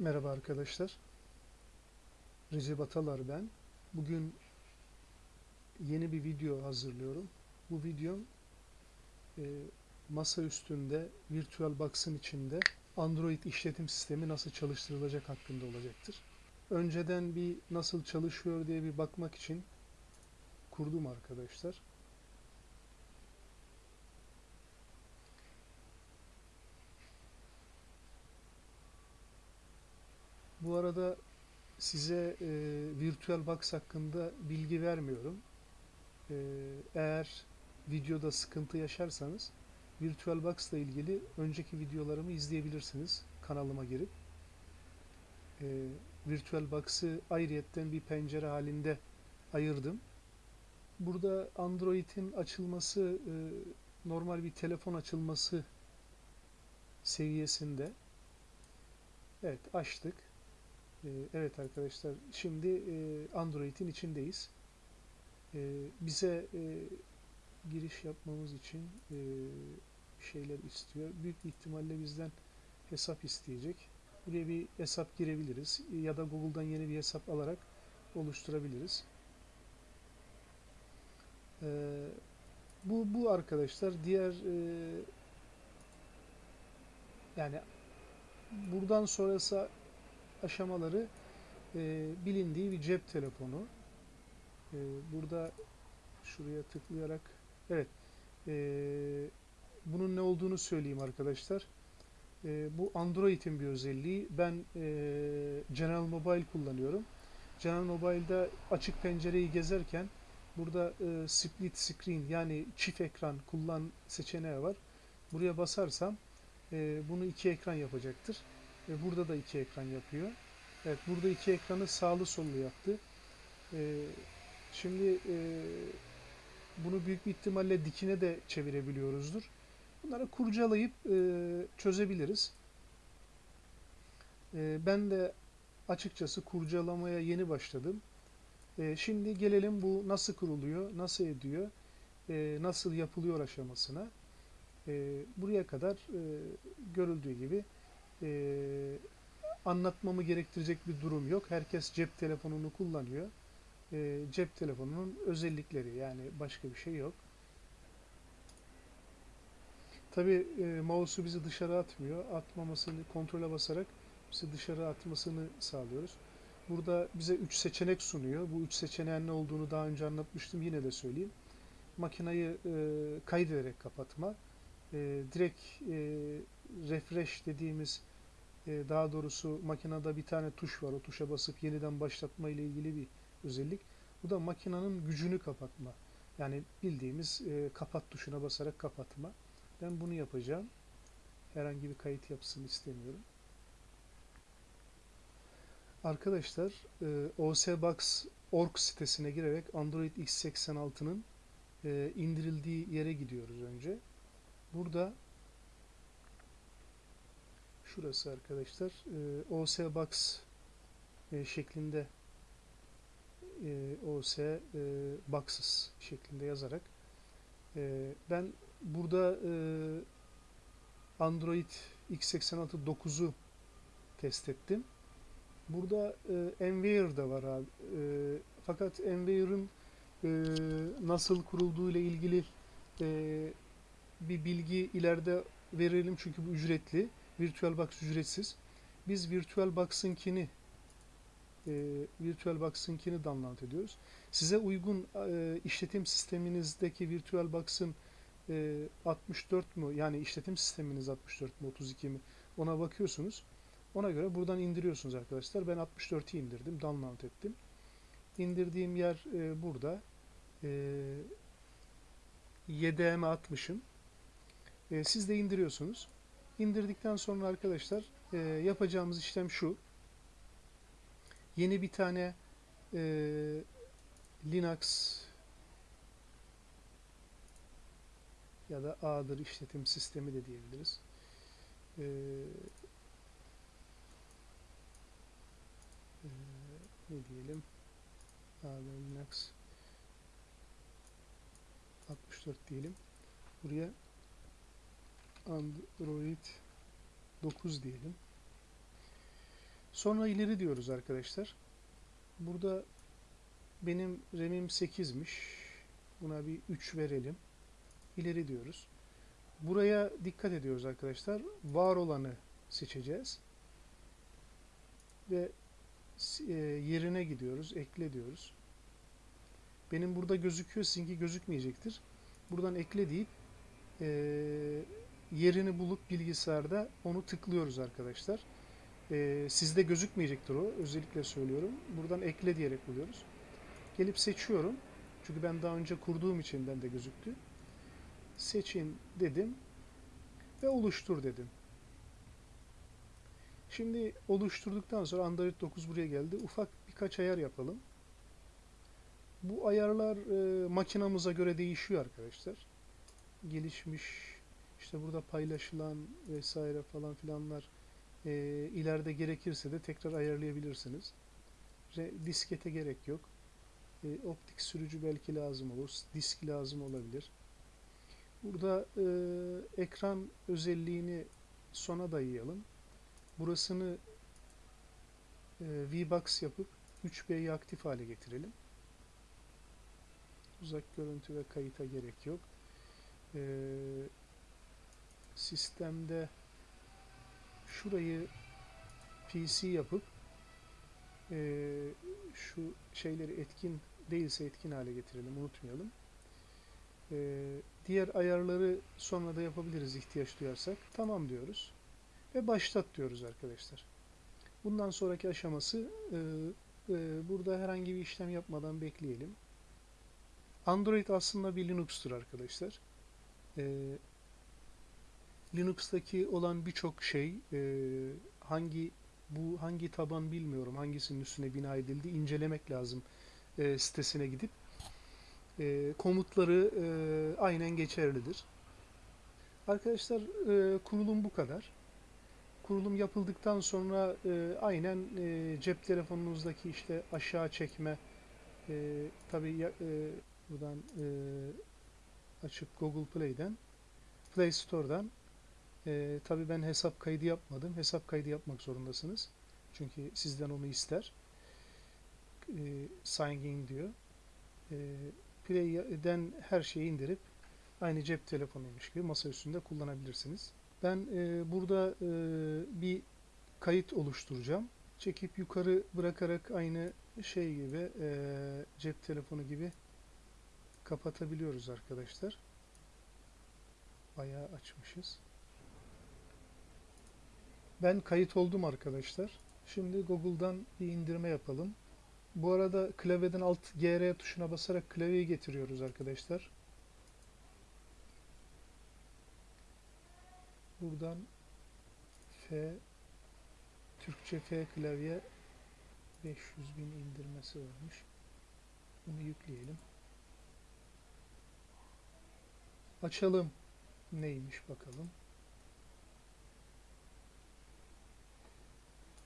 Merhaba arkadaşlar. Recep Atalar ben. Bugün yeni bir video hazırlıyorum. Bu videom e, masa üstünde VirtualBox'ın içinde Android işletim sistemi nasıl çalıştırılacak hakkında olacaktır. Önceden bir nasıl çalışıyor diye bir bakmak için kurdum arkadaşlar. Bu arada size e, VirtualBox hakkında bilgi vermiyorum. E, eğer videoda sıkıntı yaşarsanız VirtualBox ile ilgili önceki videolarımı izleyebilirsiniz kanalıma girip. E, VirtualBox'ı ayrıyetten bir pencere halinde ayırdım. Burada Android'in açılması e, normal bir telefon açılması seviyesinde. Evet açtık. Ee, Evet arkadaşlar, şimdi e, Android'in içindeyiz. Ee, Bize e, giriş yapmamız için e, şeyler istiyor. Büyük ihtimalle bizden hesap isteyecek. Buraya bir hesap girebiliriz ya da Google'dan yeni bir hesap alarak oluşturabiliriz. Ee, Bu bu arkadaşlar diğer yani buradan sonrası aşamaları e, bilindiği bir cep telefonu. E, burada şuraya tıklayarak evet e, bunun ne olduğunu söyleyeyim arkadaşlar. E, bu Android'in bir özelliği. Ben e, General Mobile kullanıyorum. General Mobile'da açık pencereyi gezerken burada e, split screen yani çift ekran kullan seçeneği var. Buraya basarsam e, bunu iki ekran yapacaktır. E, burada da iki ekran yapıyor. Evet, burada iki ekranı sağlı sollu yaptı. E, şimdi e, bunu büyük bir ihtimalle dikine de çevirebiliyoruzdur. Bunları kurcalayıp e, çözebiliriz. E, ben de açıkçası kurcalamaya yeni başladım. E, şimdi gelelim bu nasıl kuruluyor, nasıl ediyor, e, nasıl yapılıyor aşamasına. E, buraya kadar e, görüldüğü gibi e, anlatmamı gerektirecek bir durum yok. Herkes cep telefonunu kullanıyor. E, cep telefonunun özellikleri yani başka bir şey yok. Tabi e, mouse'u bizi dışarı atmıyor. Atmamasını kontrole basarak bizi dışarı atmasını sağlıyoruz. Burada bize 3 seçenek sunuyor. Bu 3 seçeneğin ne olduğunu daha önce anlatmıştım. Yine de söyleyeyim. Makinayı e, kaydederek kapatma. E, direkt e, refresh dediğimiz e, daha doğrusu makinede bir tane tuş var. O tuşa basıp yeniden başlatma ile ilgili bir özellik. Bu da makinenin gücünü kapatma. Yani bildiğimiz e, kapat tuşuna basarak kapatma. Ben bunu yapacağım. Herhangi bir kayıt yapısını istemiyorum. Arkadaşlar e, osbox.org sitesine girerek Android x86'nın e, indirildiği yere gidiyoruz önce. Burada şurası arkadaşlar e, osbox e, şeklinde e, os e, boxes şeklinde yazarak e, ben burada e, Android x86 9'u test ettim. Burada e, Enware da var abi. E, fakat Enware'ın e, nasıl kurulduğu ile ilgili e, bir bilgi ileride verelim çünkü bu ücretli. VirtualBox ücretsiz. Biz VirtualBox'ınkini e, VirtualBox'ınkini download ediyoruz. Size uygun e, işletim sisteminizdeki VirtualBox'ın e, 64 mu yani işletim sisteminiz 64 mu 32 mi ona bakıyorsunuz. Ona göre buradan indiriyorsunuz arkadaşlar. Ben 64'ü indirdim, download ettim. İndirdiğim yer e, burada. E, YDM'e atmışım. E, siz de indiriyorsunuz. İndirdikten sonra arkadaşlar e, yapacağımız işlem şu. Yeni bir tane e, Linux ya da A'dır işletim sistemi de diyebiliriz. E, e, ne diyelim? A'dır Linux 64 diyelim. Buraya Android 9 diyelim. Sonra ileri diyoruz arkadaşlar. Burada benim RAM'im 8'miş. Buna bir 3 verelim. İleri diyoruz. Buraya dikkat ediyoruz arkadaşlar. Var olanı seçeceğiz. Ve e, yerine gidiyoruz. Ekle diyoruz. Benim burada gözüküyor. Sizinki gözükmeyecektir. Buradan ekle deyip e, yerini bulup bilgisayarda onu tıklıyoruz arkadaşlar. E, sizde gözükmeyecektir o. Özellikle söylüyorum. Buradan ekle diyerek buluyoruz. Gelip seçiyorum. Çünkü ben daha önce kurduğum için bende gözüktü. Seçin dedim ve oluştur dedim. Şimdi oluşturduktan sonra Android 9 buraya geldi. Ufak birkaç ayar yapalım. Bu ayarlar e, makinamıza göre değişiyor arkadaşlar. Gelişmiş işte burada paylaşılan vesaire falan filanlar e, ileride gerekirse de tekrar ayarlayabilirsiniz. Re- diskete gerek yok. E, optik sürücü belki lazım olur. Disk lazım olabilir. Burada e, ekran özelliğini sona dayayalım. Burasını e, VBox yapıp 3B'yi aktif hale getirelim. Uzak görüntü ve kayıta gerek yok. E, sistemde şurayı PC yapıp e, şu şeyleri etkin değilse etkin hale getirelim. Unutmayalım. E, diğer ayarları sonra da yapabiliriz ihtiyaç duyarsak. Tamam diyoruz. Ve başlat diyoruz arkadaşlar. Bundan sonraki aşaması e, e, burada herhangi bir işlem yapmadan bekleyelim. Android aslında bir Linux'tur arkadaşlar. E, Linux'taki olan birçok şey e, hangi bu hangi taban bilmiyorum hangisinin üstüne bina edildi incelemek lazım e, sitesine gidip e, komutları e, aynen geçerlidir. Arkadaşlar e, kurulum bu kadar. Kurulum yapıldıktan sonra e, aynen e, cep telefonunuzdaki işte aşağı çekme e, tabi e, buradan e, açıp Google Play'den Play Store'dan e, tabi ben hesap kaydı yapmadım. Hesap kaydı yapmak zorundasınız. Çünkü sizden onu ister. E, sign in diyor. E, Play'den her şeyi indirip aynı cep telefonuymuş gibi masa üstünde kullanabilirsiniz. Ben e, burada e, bir kayıt oluşturacağım. Çekip yukarı bırakarak aynı şey gibi e, cep telefonu gibi kapatabiliyoruz arkadaşlar. Bayağı açmışız. Ben kayıt oldum arkadaşlar. Şimdi Google'dan bir indirme yapalım. Bu arada klavyeden alt GR tuşuna basarak klavyeyi getiriyoruz arkadaşlar. Buradan F Türkçe F klavye 500 bin indirmesi varmış. Bunu yükleyelim. Açalım. Neymiş bakalım.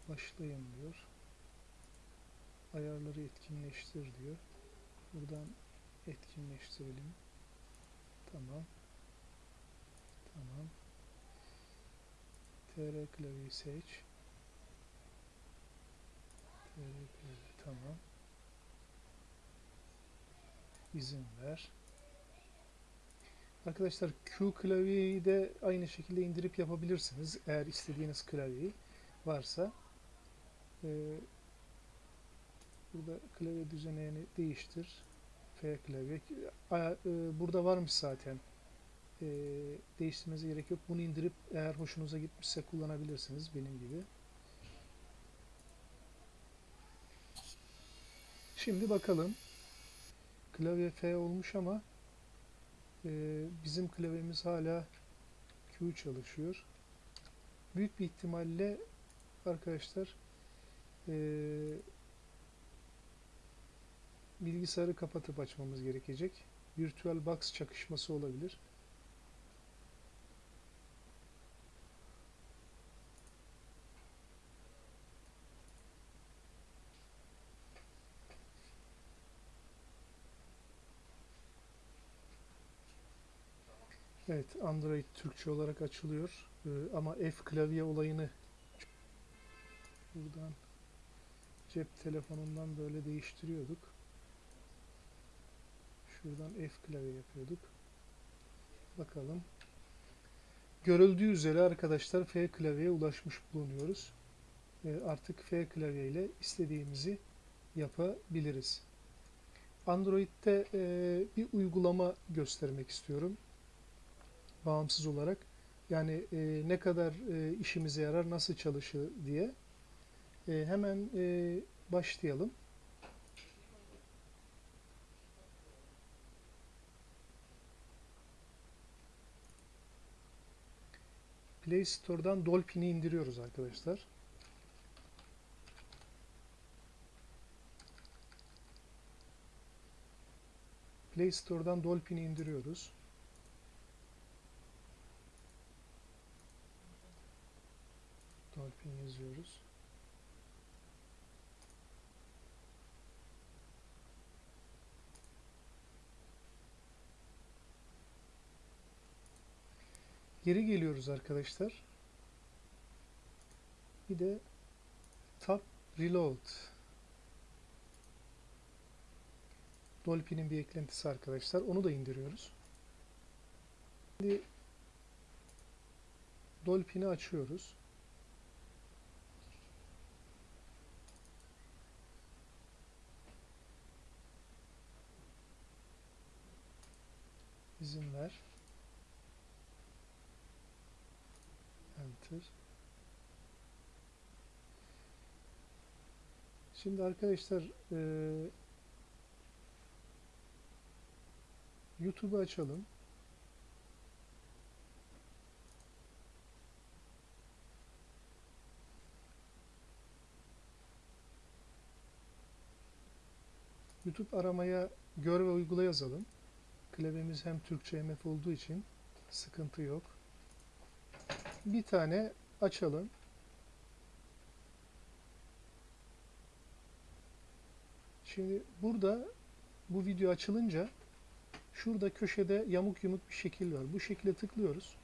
Başlayın diyor. Ayarları etkinleştir diyor. Buradan etkinleştirelim. Tamam. Tamam. TR klavyeyi seç. TR klavye tamam. İzin ver. Arkadaşlar Q klavyeyi de aynı şekilde indirip yapabilirsiniz. Eğer istediğiniz klavyeyi varsa. Ee, burada klavye düzenini değiştir. F klavye. A- e, Burada varmış zaten. Ee, değiştirmenize gerek yok. Bunu indirip eğer hoşunuza gitmişse kullanabilirsiniz benim gibi. Şimdi bakalım. Klavye F olmuş ama e, bizim klavyemiz hala Q çalışıyor. Büyük bir ihtimalle arkadaşlar e, bilgisayarı kapatıp açmamız gerekecek. Virtual box çakışması olabilir. Evet, Android Türkçe olarak açılıyor. Ee, ama F klavye olayını Buradan cep telefonundan böyle değiştiriyorduk. Şuradan F klavye yapıyorduk. Bakalım. Görüldüğü üzere arkadaşlar F klavyeye ulaşmış bulunuyoruz. Artık F klavye ile istediğimizi yapabiliriz. Android'de e, bir uygulama göstermek istiyorum. Bağımsız olarak. Yani e, ne kadar e, işimize yarar, nasıl çalışır diye. E, hemen e, başlayalım. Play Store'dan Dolphin'i indiriyoruz arkadaşlar. Play Store'dan Dolphin'i indiriyoruz. Dolphin yazıyoruz. Geri geliyoruz arkadaşlar. Bir de Tab Reload. Dolphin'in bir eklentisi arkadaşlar. Onu da indiriyoruz. Şimdi Dolphin'i açıyoruz. İzin ver. Enter. Şimdi arkadaşlar eee YouTube'u açalım. YouTube aramaya gör ve uygula yazalım. Klavyemiz hem Türkçe hem F olduğu için sıkıntı yok. Bir tane açalım. Şimdi burada bu video açılınca Şurada köşede yamuk yumuk bir şekil var. Bu şekilde tıklıyoruz.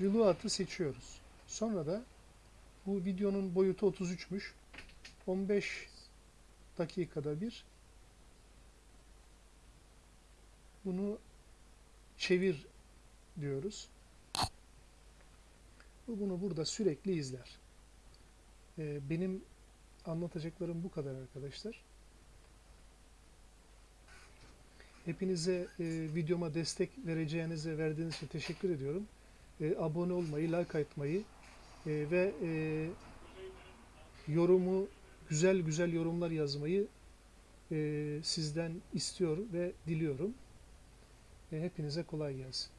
Reload'ı seçiyoruz. Sonra da bu videonun boyutu 33'müş. 15 dakikada bir bunu çevir diyoruz. Bu bunu burada sürekli izler. Ee, benim anlatacaklarım bu kadar arkadaşlar. Hepinize e, videoma destek vereceğinize verdiğiniz için teşekkür ediyorum. E, abone olmayı, like atmayı e, ve e, yorumu, güzel güzel yorumlar yazmayı e, sizden istiyor ve diliyorum. E, hepinize kolay gelsin.